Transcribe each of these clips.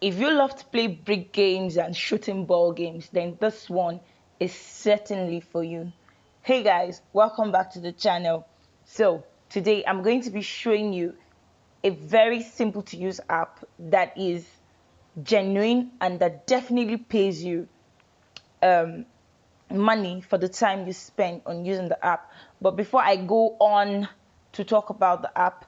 if you love to play brick games and shooting ball games, then this one is certainly for you. Hey guys, welcome back to the channel. So today I'm going to be showing you a very simple to use app that is genuine and that definitely pays you um, money for the time you spend on using the app. But before I go on to talk about the app,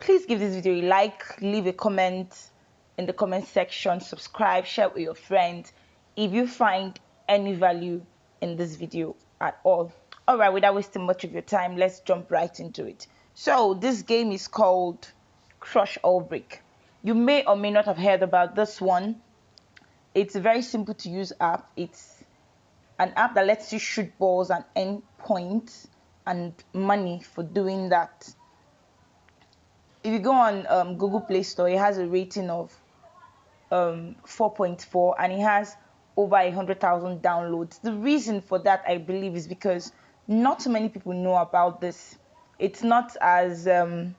please give this video a like, leave a comment, in the comment section, subscribe, share with your friends if you find any value in this video at all. Alright, without wasting much of your time, let's jump right into it. So, this game is called Crush All Brick. You may or may not have heard about this one. It's a very simple to use app. It's an app that lets you shoot balls and earn points and money for doing that. If you go on um, Google Play Store, it has a rating of um, 4.4 and it has over 100,000 downloads. The reason for that, I believe, is because not many people know about this. It's not as um,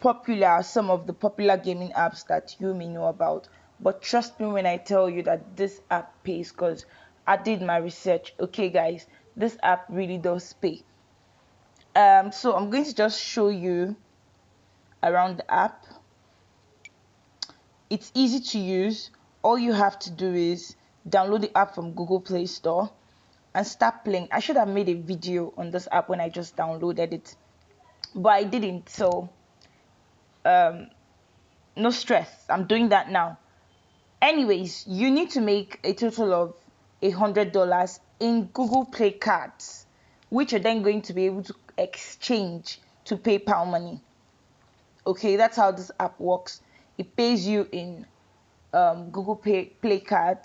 popular as some of the popular gaming apps that you may know about. But trust me when I tell you that this app pays because I did my research. Okay, guys, this app really does pay. Um, so I'm going to just show you around the app it's easy to use. All you have to do is download the app from Google Play Store and start playing. I should have made a video on this app when I just downloaded it, but I didn't. So, um, no stress. I'm doing that now. Anyways, you need to make a total of a hundred dollars in Google Play cards, which you're then going to be able to exchange to PayPal money. Okay, that's how this app works it pays you in um, Google Pay Play Card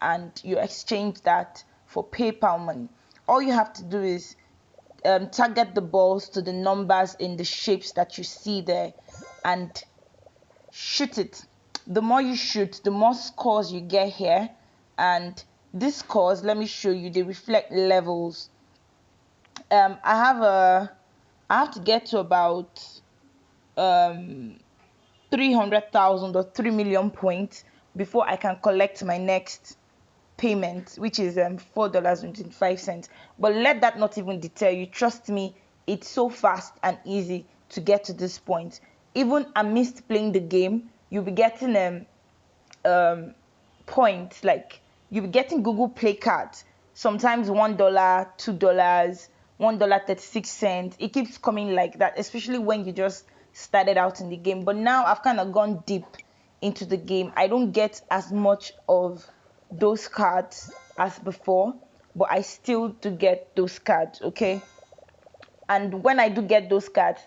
and you exchange that for PayPal money. All you have to do is um, target the balls to the numbers in the shapes that you see there and shoot it. The more you shoot, the more scores you get here. And these scores, let me show you, they reflect levels. Um, I have a, I have to get to about um 300,000 or 3 million points before I can collect my next payment, which is um, $4.25. But let that not even deter you. Trust me, it's so fast and easy to get to this point. Even amidst playing the game, you'll be getting um, um, points like you'll be getting Google Play cards. Sometimes $1, $2, $1.36. It keeps coming like that, especially when you just started out in the game. But now I've kind of gone deep into the game. I don't get as much of those cards as before, but I still do get those cards, okay? And when I do get those cards,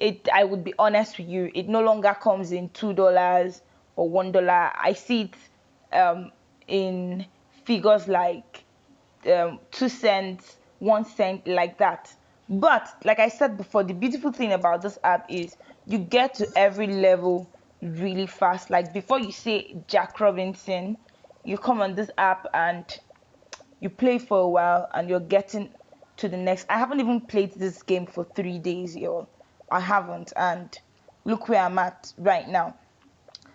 it I would be honest with you, it no longer comes in two dollars or one dollar. I see it um, in figures like um, two cents, one cent, like that. But like I said before, the beautiful thing about this app is you get to every level really fast. Like before you say Jack Robinson, you come on this app and you play for a while and you're getting to the next. I haven't even played this game for three days, y'all. I haven't, and look where I'm at right now.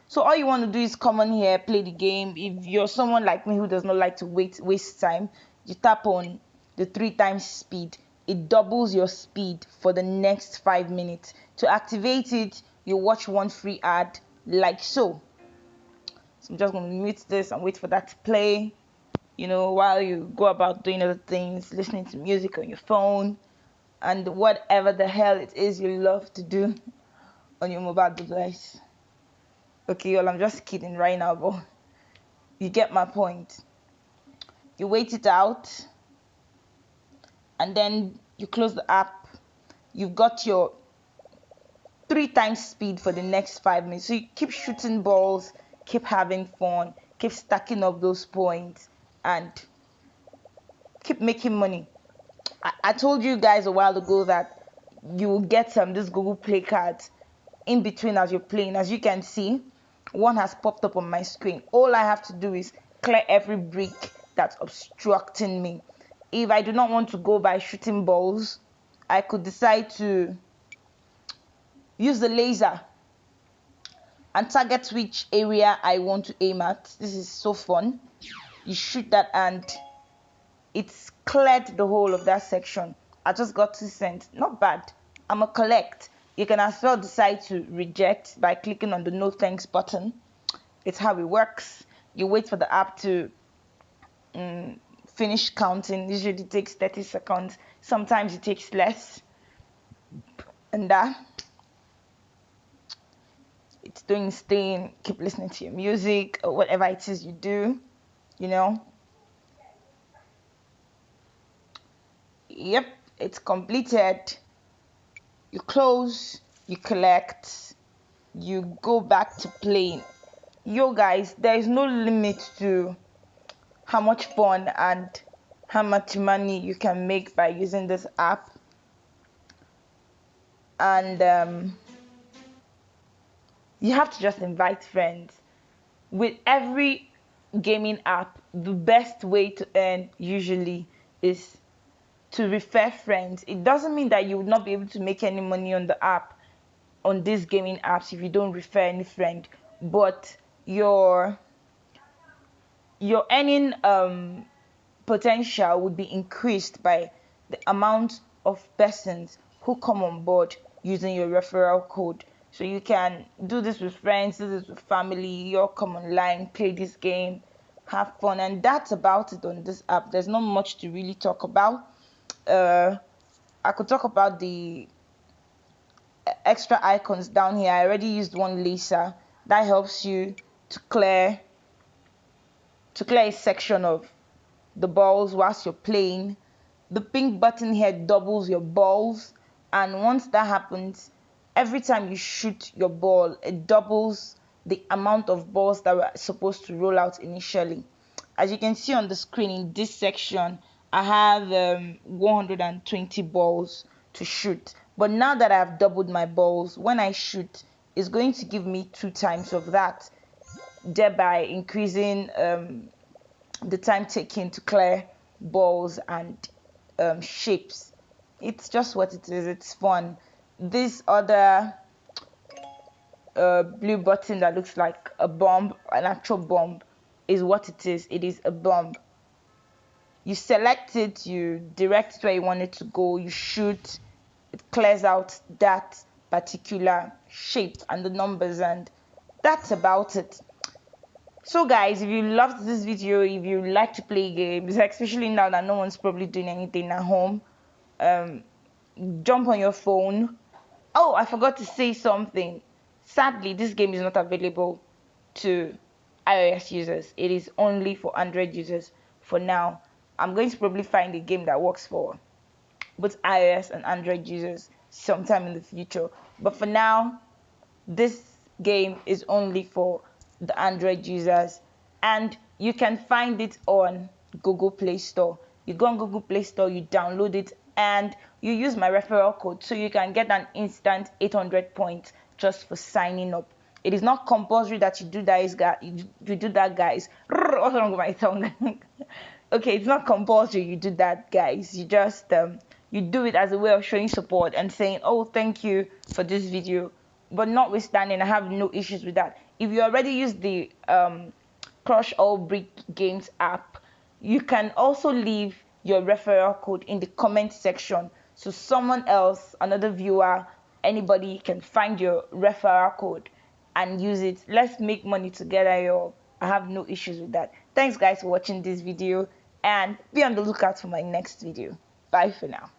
So all you want to do is come on here, play the game. If you're someone like me who does not like to wait waste time, you tap on the three times speed it doubles your speed for the next five minutes. To activate it, you watch one free ad like so. So I'm just going to mute this and wait for that to play. You know, while you go about doing other things, listening to music on your phone, and whatever the hell it is you love to do on your mobile device. Okay, well, I'm just kidding right now, but you get my point. You wait it out and then you close the app you've got your three times speed for the next five minutes. So you keep shooting balls keep having fun keep stacking up those points and keep making money. I, I told you guys a while ago that you will get some this google play cards in between as you're playing. As you can see one has popped up on my screen. All i have to do is clear every brick that's obstructing me if I do not want to go by shooting balls, I could decide to use the laser and target which area I want to aim at. This is so fun. You shoot that and it's cleared the whole of that section. I just got two cents. Not bad. I'm a collect. You can as well decide to reject by clicking on the no thanks button. It's how it works. You wait for the app to um, finish counting. Usually takes 30 seconds. Sometimes it takes less. And that it's doing its thing. Keep listening to your music or whatever it is you do. You know. Yep, it's completed you close, you collect, you go back to playing. Yo, guys, there is no limit to how much fun and how much money you can make by using this app. And um, you have to just invite friends. With every gaming app, the best way to earn usually is to refer friends. It doesn't mean that you would not be able to make any money on the app, on these gaming apps, if you don't refer any friend. But your your earning um, potential would be increased by the amount of persons who come on board using your referral code. So you can do this with friends, do this with family, you all come online, play this game, have fun, and that's about it on this app. There's not much to really talk about uh, I could talk about the extra icons down here. I already used one laser that helps you to clear to clear a section of the balls whilst you're playing. The pink button here doubles your balls, and once that happens, every time you shoot your ball, it doubles the amount of balls that were supposed to roll out initially. As you can see on the screen in this section, I have um, 120 balls to shoot. But now that I've doubled my balls, when I shoot, it's going to give me two times of that, thereby increasing um, the time taken to clear balls and um, shapes. It's just what it is. It's fun. This other uh, blue button that looks like a bomb, an actual bomb, is what it is. It is a bomb you select it, you direct it where you want it to go, you shoot, it clears out that particular shape and the numbers, and that's about it. So, guys, if you loved this video, if you like to play games, especially now that no one's probably doing anything at home, um, jump on your phone. Oh, I forgot to say something. Sadly, this game is not available to iOS users. It is only for Android users for now. I'm going to probably find a game that works for both iOS and Android users sometime in the future. But for now, this game is only for the Android users and you can find it on Google Play Store. You go on Google Play Store, you download it, and you use my referral code so you can get an instant 800 points just for signing up. It is not compulsory that you do that, guys. You do that, guys. What's wrong with my tongue? okay, it's not compulsory you do that, guys. You just um, you do it as a way of showing support and saying, "Oh, thank you for this video." But notwithstanding, I have no issues with that. If you already use the um, Crush All Brick Games app, you can also leave your referral code in the comment section so someone else, another viewer, anybody can find your referral code and use it. Let's make money together, y'all. I have no issues with that. Thanks, guys, for watching this video and be on the lookout for my next video. Bye for now.